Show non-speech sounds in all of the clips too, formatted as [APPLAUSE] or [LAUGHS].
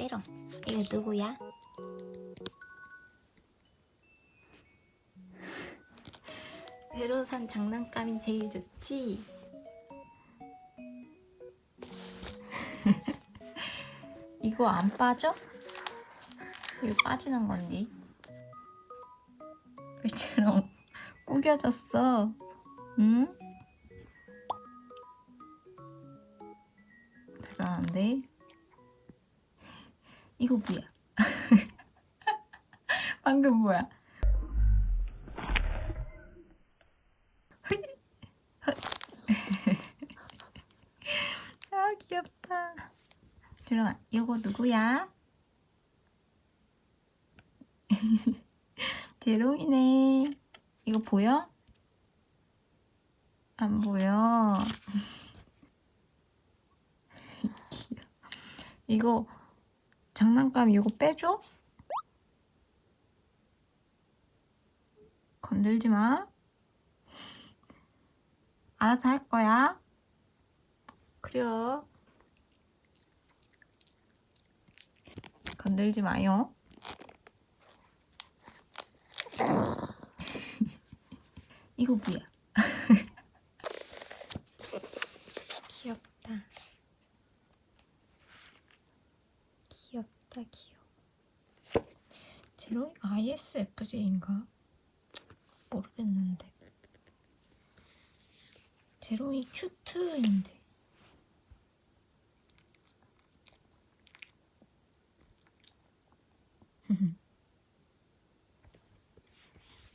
삐때롱 이거 누구야? 새로 산 장난감이 제일 좋지? [LAUGHS] 이거 안 빠져? 이거 빠지는 건데 왜처럼 [LAUGHS] 구겨졌어 응? 대단한데? 이거 뭐야? [LAUGHS] 방금 뭐야? [LAUGHS] 아 귀엽다 들어가 이거 누구야? [LAUGHS] 제롱이네 이거 보여? 안 보여. 이거 장난감 이거 빼줘? 건들지 마. 알아서 할 거야. 그래요. 건들지 마요. [LAUGHS] 이거 뭐야? [LAUGHS] 귀엽다. 귀여워. 제로이 ISFJ인가? 모르겠는데. 제로이 큐트인데.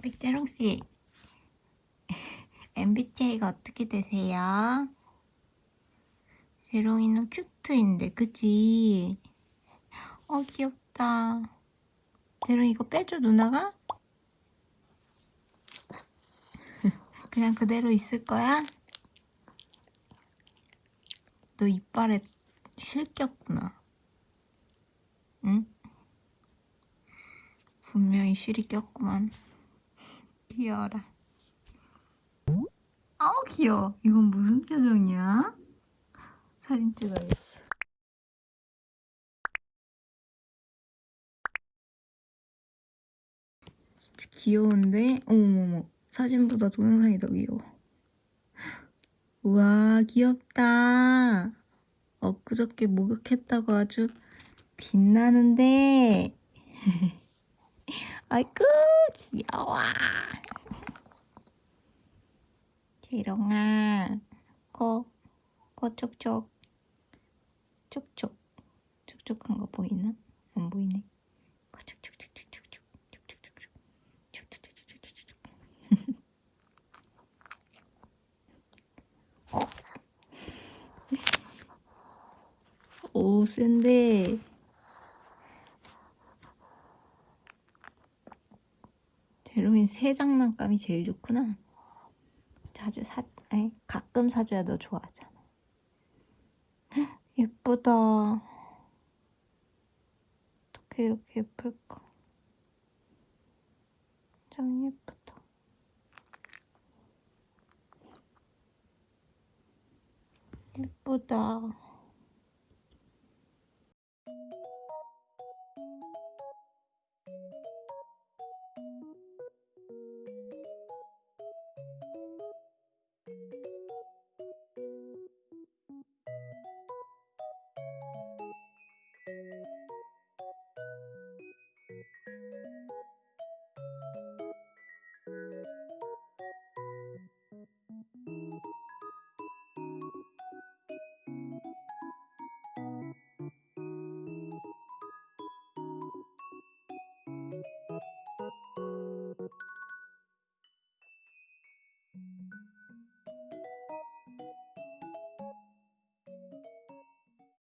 백제롱씨, MBTI가 어떻게 되세요? 제롱이는 큐트인데, 그치? 어, 귀엽다. 제롱이 이거 빼줘, 누나가? [LAUGHS] 그냥 그대로 있을 거야? 너 이빨에 실 꼈구나. 응? 분명히 실이 꼈구만. [LAUGHS] 귀여워라. 아우 귀여워. 이건 무슨 표정이야? 사진 찍어야겠어. 귀여운데? 어머머머. 사진보다 동영상이 더 귀여워. 우와 귀엽다. 엊그저께 목욕했다고 아주 빛나는데. [LAUGHS] 아이고 귀여워. 재롱아, 코, 코 촉촉, 촉촉, 촉촉한 거 보이나? 안 보이네. 오, 센데. 제롬이 새 장난감이 제일 좋구나. 자주 사, 아니, 가끔 사줘야 너 좋아하잖아. 헉, 예쁘다. 어떻게 이렇게 예쁠까? 짱 예쁘다. 예쁘다.